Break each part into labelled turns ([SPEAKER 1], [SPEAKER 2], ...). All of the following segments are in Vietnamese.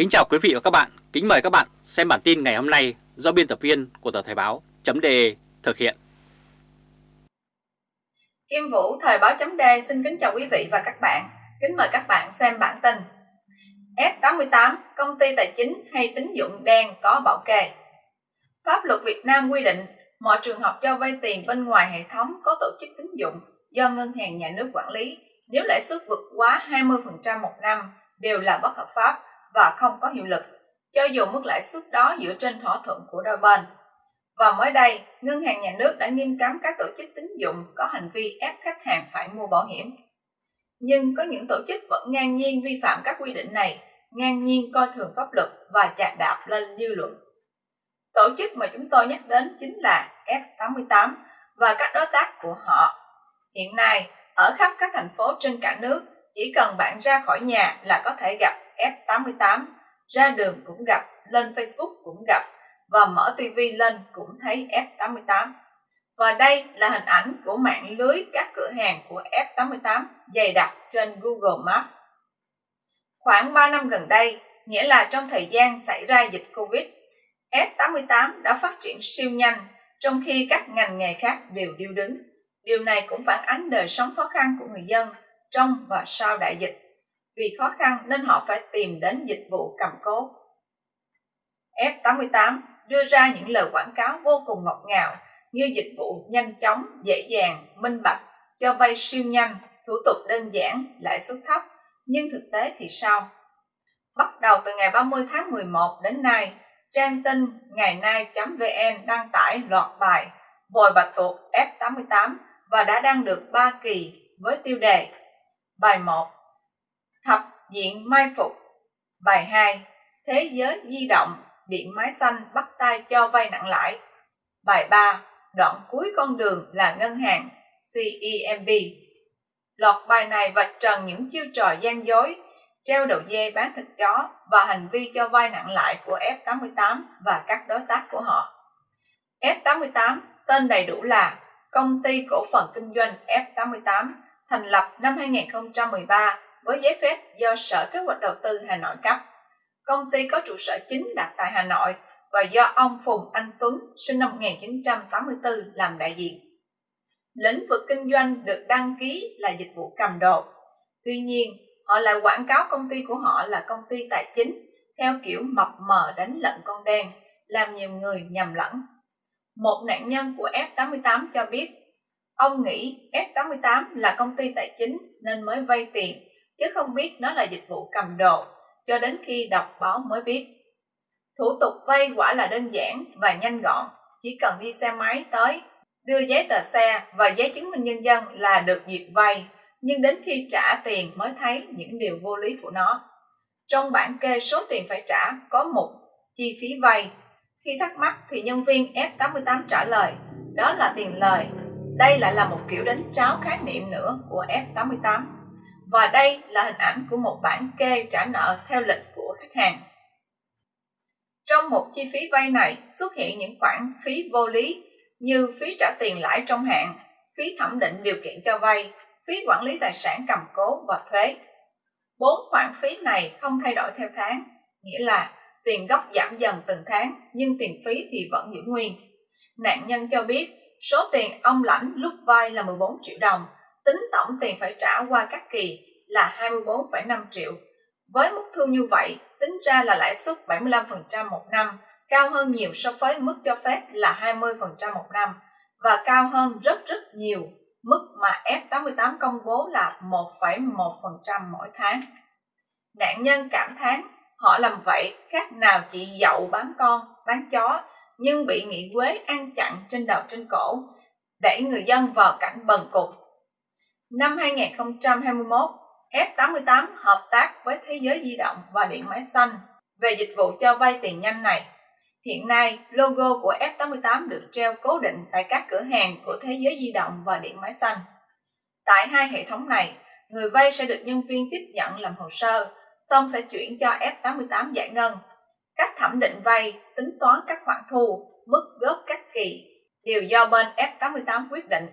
[SPEAKER 1] Kính chào quý vị và các bạn, kính mời các bạn xem bản tin ngày hôm nay do biên tập viên của tờ Thời báo .de thực hiện.
[SPEAKER 2] Kim Vũ Thời báo .de xin kính chào quý vị và các bạn, kính mời các bạn xem bản tin. F88, công ty tài chính hay tín dụng đen có bảo kê. Pháp luật Việt Nam quy định mọi trường hợp cho vay tiền bên ngoài hệ thống có tổ chức tín dụng do ngân hàng nhà nước quản lý nếu lãi suất vượt quá 20% một năm đều là bất hợp pháp và không có hiệu lực, cho dù mức lãi suất đó dựa trên thỏa thuận của đôi bên. Và mới đây, Ngân hàng Nhà nước đã nghiêm cấm các tổ chức tín dụng có hành vi ép khách hàng phải mua bảo hiểm. Nhưng có những tổ chức vẫn ngang nhiên vi phạm các quy định này, ngang nhiên coi thường pháp luật và chạc đạp lên dư luận. Tổ chức mà chúng tôi nhắc đến chính là F88 và các đối tác của họ. Hiện nay, ở khắp các thành phố trên cả nước, chỉ cần bạn ra khỏi nhà là có thể gặp F88, ra đường cũng gặp, lên Facebook cũng gặp, và mở TV lên cũng thấy F88. Và đây là hình ảnh của mạng lưới các cửa hàng của F88 dày đặc trên Google Maps. Khoảng 3 năm gần đây, nghĩa là trong thời gian xảy ra dịch Covid, F88 đã phát triển siêu nhanh, trong khi các ngành nghề khác đều điêu đứng. Điều này cũng phản ánh đời sống khó khăn của người dân trong và sau đại dịch. Vì khó khăn nên họ phải tìm đến dịch vụ cầm cố. F88 đưa ra những lời quảng cáo vô cùng ngọt ngào như dịch vụ nhanh chóng, dễ dàng, minh bạch, cho vay siêu nhanh, thủ tục đơn giản, lãi suất thấp. Nhưng thực tế thì sao? Bắt đầu từ ngày 30 tháng 11 đến nay, trang tin ngày nay.vn đăng tải loạt bài Vòi bạch tuộc F88 và đã đăng được 3 kỳ với tiêu đề Bài 1 diện mai phục. Bài 2 Thế giới di động, điện máy xanh bắt tay cho vay nặng lãi. Bài 3 Đoạn cuối con đường là ngân hàng CEMB Loạt bài này vạch trần những chiêu trò gian dối, treo đầu dê bán thịt chó và hành vi cho vay nặng lãi của F88 và các đối tác của họ. F88 tên đầy đủ là Công ty Cổ phần Kinh doanh F88 thành lập năm 2013 với giấy phép do Sở Kế hoạch Đầu tư Hà Nội cấp. Công ty có trụ sở chính đặt tại Hà Nội và do ông Phùng Anh Tuấn sinh năm 1984 làm đại diện. Lĩnh vực kinh doanh được đăng ký là dịch vụ cầm đồ. Tuy nhiên, họ lại quảng cáo công ty của họ là công ty tài chính theo kiểu mập mờ đánh lận con đen, làm nhiều người nhầm lẫn. Một nạn nhân của F88 cho biết, ông nghĩ F88 là công ty tài chính nên mới vay tiền, chứ không biết nó là dịch vụ cầm đồ, cho đến khi đọc báo mới biết. Thủ tục vay quả là đơn giản và nhanh gọn, chỉ cần đi xe máy tới, đưa giấy tờ xe và giấy chứng minh nhân dân là được duyệt vay nhưng đến khi trả tiền mới thấy những điều vô lý của nó. Trong bản kê số tiền phải trả có một chi phí vay. Khi thắc mắc thì nhân viên F88 trả lời, đó là tiền lời. Đây lại là một kiểu đánh tráo khái niệm nữa của F88. Và đây là hình ảnh của một bản kê trả nợ theo lịch của khách hàng. Trong một chi phí vay này xuất hiện những khoản phí vô lý như phí trả tiền lãi trong hạn, phí thẩm định điều kiện cho vay, phí quản lý tài sản cầm cố và thuế. Bốn khoản phí này không thay đổi theo tháng, nghĩa là tiền gốc giảm dần từng tháng nhưng tiền phí thì vẫn giữ nguyên. Nạn nhân cho biết số tiền ông lãnh lúc vay là 14 triệu đồng, tính tổng tiền phải trả qua các kỳ là 24,5 triệu. Với mức thu như vậy, tính ra là lãi suất 75% một năm, cao hơn nhiều so với mức cho phép là 20% một năm và cao hơn rất rất nhiều mức mà F88 công bố là 1,1% mỗi tháng. Nạn nhân cảm thán, họ làm vậy khác nào chị dậu bán con, bán chó, nhưng bị nghị quế ăn chặn trên đầu trên cổ, đẩy người dân vào cảnh bần cục. Năm 2021, F88 hợp tác với Thế giới di động và điện máy xanh về dịch vụ cho vay tiền nhanh này. Hiện nay, logo của F88 được treo cố định tại các cửa hàng của Thế giới di động và điện máy xanh. Tại hai hệ thống này, người vay sẽ được nhân viên tiếp nhận làm hồ sơ, xong sẽ chuyển cho F88 giải ngân. Cách thẩm định vay, tính toán các khoản thu, mức góp các kỳ đều do bên F88 quyết định.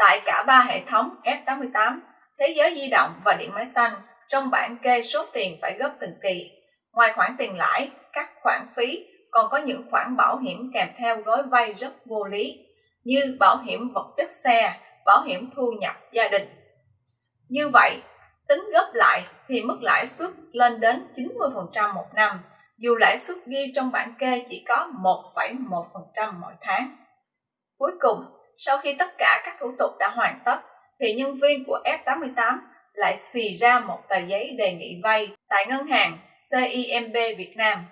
[SPEAKER 2] Tại cả ba hệ thống F88, Thế giới di động và điện máy xanh, trong bảng kê số tiền phải góp từng kỳ, Ngoài khoản tiền lãi, các khoản phí còn có những khoản bảo hiểm kèm theo gói vay rất vô lý như bảo hiểm vật chất xe, bảo hiểm thu nhập gia đình. Như vậy, tính gấp lại thì mức lãi suất lên đến 90% một năm, dù lãi suất ghi trong bảng kê chỉ có 1,1% mỗi tháng. Cuối cùng, sau khi tất cả các thủ tục đã hoàn tất, thì nhân viên của F88 lại xì ra một tờ giấy đề nghị vay tại ngân hàng CIMB Việt Nam.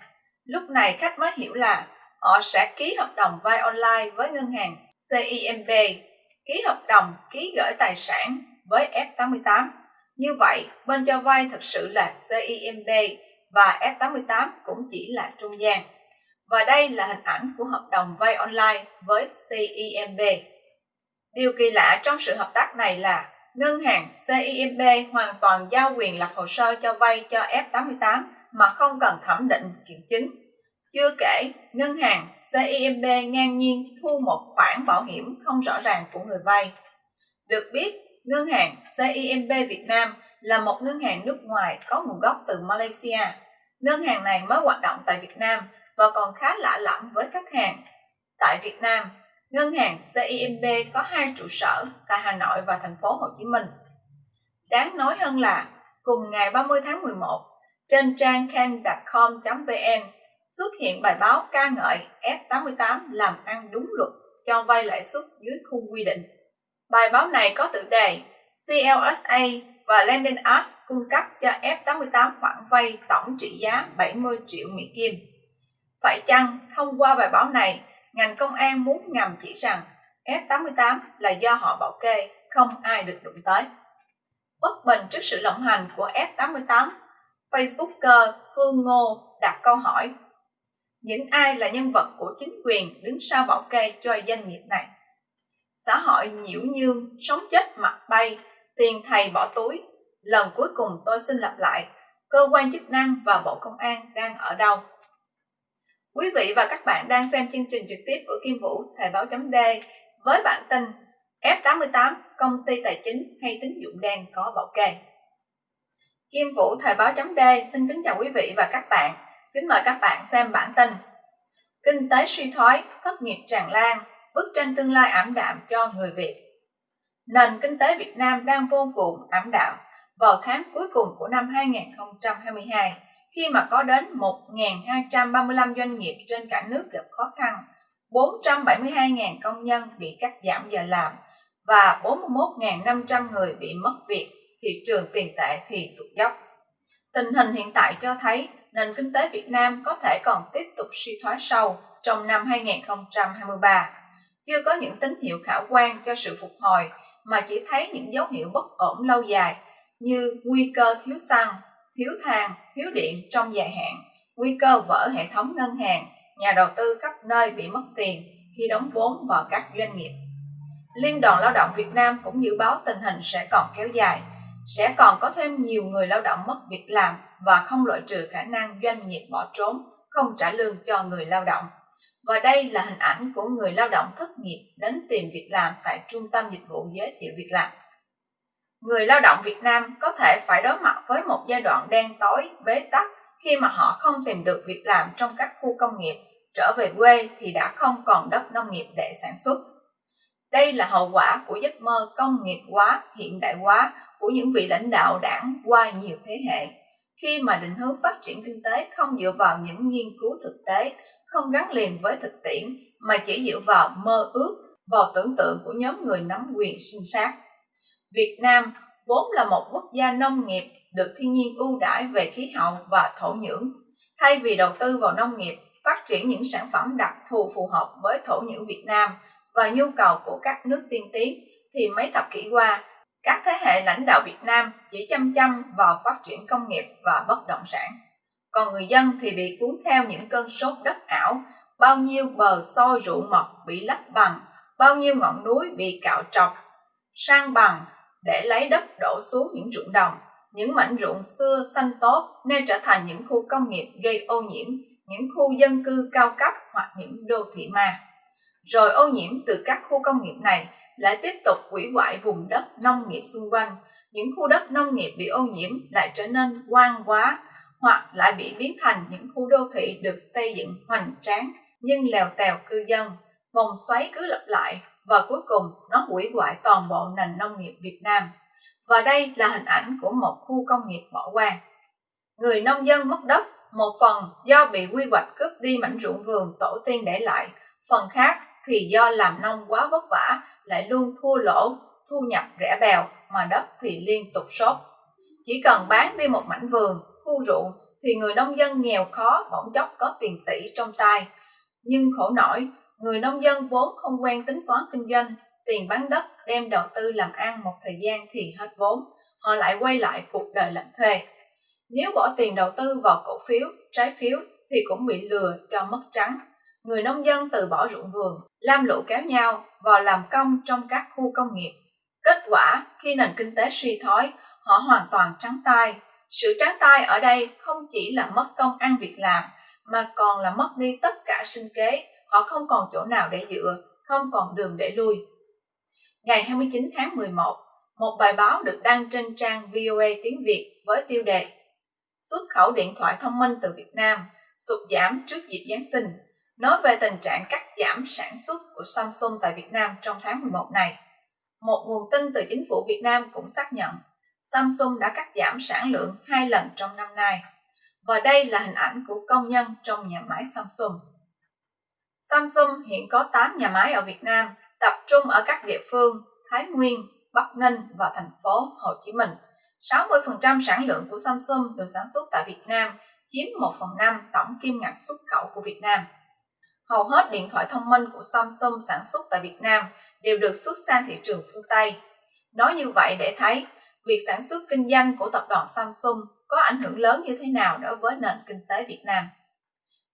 [SPEAKER 2] Lúc này khách mới hiểu là họ sẽ ký hợp đồng vay online với ngân hàng CIMB, ký hợp đồng ký gửi tài sản với F88. Như vậy, bên cho vay thực sự là CIMB và F88 cũng chỉ là trung gian. Và đây là hình ảnh của hợp đồng vay online với CIMB. Điều kỳ lạ trong sự hợp tác này là ngân hàng CIMB hoàn toàn giao quyền lập hồ sơ cho vay cho F88 mà không cần thẩm định kiểm chứng. Chưa kể, ngân hàng CIMB ngang nhiên thu một khoản bảo hiểm không rõ ràng của người vay. Được biết, ngân hàng CIMB Việt Nam là một ngân hàng nước ngoài có nguồn gốc từ Malaysia. Ngân hàng này mới hoạt động tại Việt Nam và còn khá lạ lẫm với khách hàng. Tại Việt Nam, ngân hàng CIMB có hai trụ sở tại Hà Nội và thành phố Hồ Chí Minh. Đáng nói hơn là, cùng ngày 30 tháng 11, trên trang can.com.vn xuất hiện bài báo ca ngợi F88 làm ăn đúng luật cho vay lãi suất dưới khung quy định. Bài báo này có tựa đề CLSA và Lending Arts cung cấp cho F88 khoản vay tổng trị giá 70 triệu Mỹ Kim. Phải chăng thông qua bài báo này, ngành công an muốn ngầm chỉ rằng F88 là do họ bảo kê, không ai được đụng tới. Bất bình trước sự lộng hành của F88, Facebooker Phương Ngô đặt câu hỏi những ai là nhân vật của chính quyền đứng sau bảo kê cho doanh nghiệp này. Xã hội nhiễu nhương, sống chết mặt bay, tiền thầy bỏ túi. Lần cuối cùng tôi xin lặp lại, cơ quan chức năng và Bộ Công an đang ở đâu? Quý vị và các bạn đang xem chương trình trực tiếp của Kim Vũ Thời báo chấm D với bản tin F88 công ty tài chính hay tín dụng đen có bảo kê. Kim Vũ Thời báo chấm D xin kính chào quý vị và các bạn. Kính mời các bạn xem bản tin. Kinh tế suy thoái, thất nghiệp tràn lan, bức tranh tương lai ảm đạm cho người Việt. Nền kinh tế Việt Nam đang vô cùng ảm đạm vào tháng cuối cùng của năm 2022 khi mà có đến 1.235 doanh nghiệp trên cả nước gặp khó khăn, 472.000 công nhân bị cắt giảm giờ làm và 41.500 người bị mất việc, thị trường tiền tệ thì tụt dốc. Tình hình hiện tại cho thấy nền kinh tế Việt Nam có thể còn tiếp tục suy thoái sâu trong năm 2023. Chưa có những tín hiệu khả quan cho sự phục hồi mà chỉ thấy những dấu hiệu bất ổn lâu dài như nguy cơ thiếu xăng, thiếu than, thiếu điện trong dài hạn, nguy cơ vỡ hệ thống ngân hàng, nhà đầu tư khắp nơi bị mất tiền khi đóng vốn vào các doanh nghiệp. Liên đoàn Lao động Việt Nam cũng dự báo tình hình sẽ còn kéo dài, sẽ còn có thêm nhiều người lao động mất việc làm và không loại trừ khả năng doanh nghiệp bỏ trốn, không trả lương cho người lao động. Và đây là hình ảnh của người lao động thất nghiệp đến tìm việc làm tại Trung tâm Dịch vụ Giới thiệu Việc làm. Người lao động Việt Nam có thể phải đối mặt với một giai đoạn đen tối, bế tắc khi mà họ không tìm được việc làm trong các khu công nghiệp, trở về quê thì đã không còn đất nông nghiệp để sản xuất. Đây là hậu quả của giấc mơ công nghiệp hóa, hiện đại hóa của những vị lãnh đạo đảng qua nhiều thế hệ khi mà định hướng phát triển kinh tế không dựa vào những nghiên cứu thực tế, không gắn liền với thực tiễn mà chỉ dựa vào mơ ước, vào tưởng tượng của nhóm người nắm quyền sinh sát. Việt Nam vốn là một quốc gia nông nghiệp được thiên nhiên ưu đãi về khí hậu và thổ nhưỡng. Thay vì đầu tư vào nông nghiệp, phát triển những sản phẩm đặc thù phù hợp với thổ nhưỡng Việt Nam và nhu cầu của các nước tiên tiến, thì mấy thập kỷ qua, các thế hệ lãnh đạo Việt Nam chỉ chăm chăm vào phát triển công nghiệp và bất động sản. Còn người dân thì bị cuốn theo những cơn sốt đất ảo, bao nhiêu bờ soi ruộng mật bị lấp bằng, bao nhiêu ngọn núi bị cạo trọc, sang bằng để lấy đất đổ xuống những ruộng đồng. Những mảnh ruộng xưa xanh tốt nên trở thành những khu công nghiệp gây ô nhiễm, những khu dân cư cao cấp hoặc những đô thị ma. Rồi ô nhiễm từ các khu công nghiệp này lại tiếp tục hủy hoại vùng đất nông nghiệp xung quanh. Những khu đất nông nghiệp bị ô nhiễm lại trở nên quan quá, hoặc lại bị biến thành những khu đô thị được xây dựng hoành tráng nhưng lèo tèo cư dân, vòng xoáy cứ lặp lại và cuối cùng nó hủy hoại toàn bộ nền nông nghiệp Việt Nam. Và đây là hình ảnh của một khu công nghiệp bỏ hoang. Người nông dân mất đất, một phần do bị quy hoạch cướp đi mảnh ruộng vườn tổ tiên để lại, phần khác thì do làm nông quá vất vả lại luôn thua lỗ, thu nhập rẻ bèo mà đất thì liên tục sốt. Chỉ cần bán đi một mảnh vườn, khu ruộng thì người nông dân nghèo khó bỗng chốc có tiền tỷ trong tay. Nhưng khổ nổi, người nông dân vốn không quen tính toán kinh doanh, tiền bán đất đem đầu tư làm ăn một thời gian thì hết vốn, họ lại quay lại cuộc đời làm thuê. Nếu bỏ tiền đầu tư vào cổ phiếu, trái phiếu thì cũng bị lừa cho mất trắng. Người nông dân từ bỏ ruộng vườn, lam lũ kéo nhau vào làm công trong các khu công nghiệp. Kết quả, khi nền kinh tế suy thoái, họ hoàn toàn trắng tay. Sự trắng tay ở đây không chỉ là mất công ăn việc làm, mà còn là mất đi tất cả sinh kế, họ không còn chỗ nào để dựa, không còn đường để lui. Ngày 29 tháng 11, một bài báo được đăng trên trang VOA tiếng Việt với tiêu đề Xuất khẩu điện thoại thông minh từ Việt Nam sụt giảm trước dịp Giáng sinh, nói về tình trạng cắt giảm sản xuất của Samsung tại Việt Nam trong tháng 11 này. Một nguồn tin từ chính phủ Việt Nam cũng xác nhận Samsung đã cắt giảm sản lượng hai lần trong năm nay. Và đây là hình ảnh của công nhân trong nhà máy Samsung. Samsung hiện có 8 nhà máy ở Việt Nam, tập trung ở các địa phương Thái Nguyên, Bắc Ninh và thành phố Hồ Chí Minh. 60% sản lượng của Samsung được sản xuất tại Việt Nam, chiếm 1 phần 5 tổng kim ngạch xuất khẩu của Việt Nam. Hầu hết điện thoại thông minh của Samsung sản xuất tại Việt Nam đều được xuất sang thị trường phương Tây. Nói như vậy để thấy, việc sản xuất kinh doanh của tập đoàn Samsung có ảnh hưởng lớn như thế nào đối với nền kinh tế Việt Nam.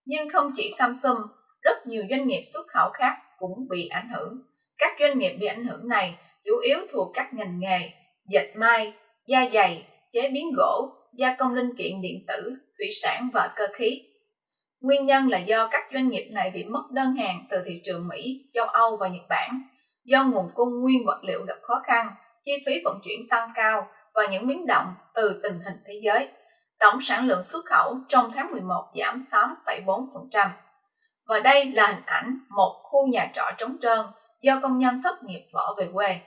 [SPEAKER 2] Nhưng không chỉ Samsung, rất nhiều doanh nghiệp xuất khẩu khác cũng bị ảnh hưởng. Các doanh nghiệp bị ảnh hưởng này chủ yếu thuộc các ngành nghề dệt may, da dày, chế biến gỗ, gia công linh kiện điện tử, thủy sản và cơ khí. Nguyên nhân là do các doanh nghiệp này bị mất đơn hàng từ thị trường Mỹ, châu Âu và Nhật Bản, do nguồn cung nguyên vật liệu gặp khó khăn, chi phí vận chuyển tăng cao và những biến động từ tình hình thế giới. Tổng sản lượng xuất khẩu trong tháng 11 giảm 8,4%. Và đây là hình ảnh một khu nhà trọ trống trơn do công nhân thất nghiệp bỏ về quê.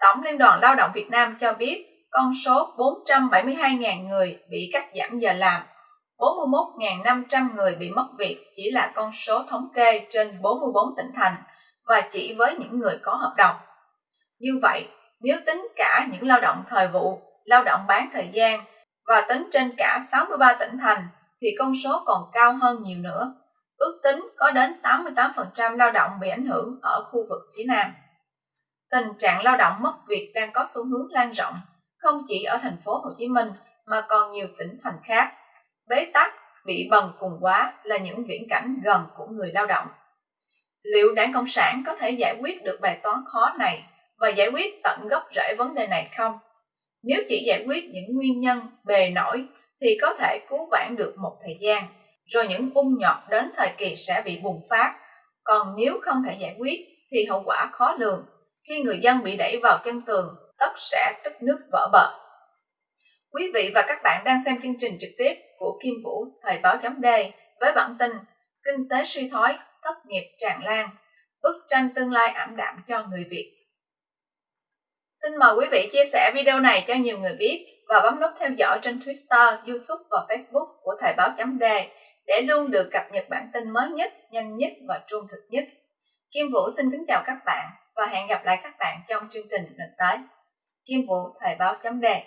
[SPEAKER 2] Tổng Liên đoàn Lao động Việt Nam cho biết con số 472.000 người bị cắt giảm giờ làm, 41.500 người bị mất việc chỉ là con số thống kê trên 44 tỉnh thành và chỉ với những người có hợp đồng. Như vậy, nếu tính cả những lao động thời vụ, lao động bán thời gian và tính trên cả 63 tỉnh thành thì con số còn cao hơn nhiều nữa. Ước tính có đến 88% lao động bị ảnh hưởng ở khu vực phía Nam. Tình trạng lao động mất việc đang có xu hướng lan rộng, không chỉ ở thành phố Hồ Chí Minh mà còn nhiều tỉnh thành khác. Bế tắc, bị bần cùng quá là những viễn cảnh gần của người lao động. Liệu Đảng Cộng sản có thể giải quyết được bài toán khó này và giải quyết tận gốc rễ vấn đề này không? Nếu chỉ giải quyết những nguyên nhân bề nổi thì có thể cứu vãn được một thời gian, rồi những ung nhọt đến thời kỳ sẽ bị bùng phát. Còn nếu không thể giải quyết thì hậu quả khó lường. Khi người dân bị đẩy vào chân tường, tất sẽ tức nước vỡ bờ. Quý vị và các bạn đang xem chương trình trực tiếp của Kim Vũ Thời báo chấm D với bản tin Kinh tế suy thoái, thất nghiệp tràn lan, bức tranh tương lai ảm đạm cho người Việt. Xin mời quý vị chia sẻ video này cho nhiều người biết và bấm nút theo dõi trên Twitter, YouTube và Facebook của Thời báo chấm D để luôn được cập nhật bản tin mới nhất, nhanh nhất và trung thực nhất. Kim Vũ xin kính chào các bạn và hẹn gặp lại các bạn trong chương trình lần tới. Kim Vũ Thời báo chấm đề